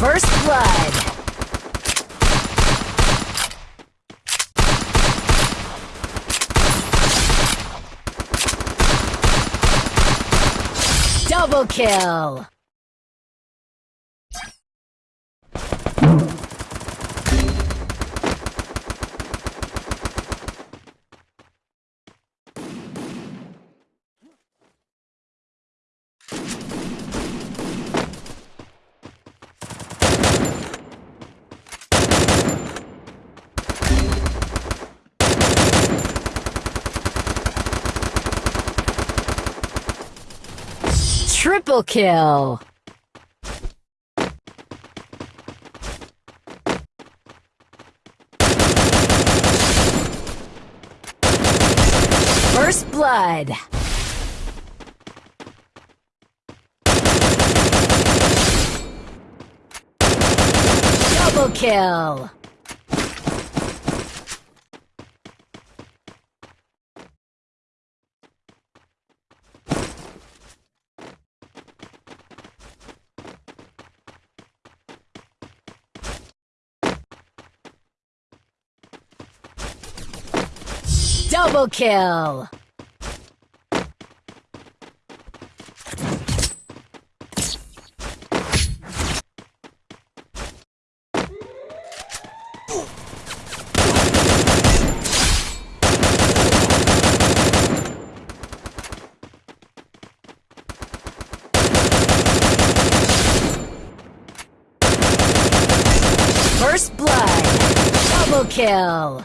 First blood. Double kill! Triple kill! First blood! Double kill! Double kill! First blood! Double kill!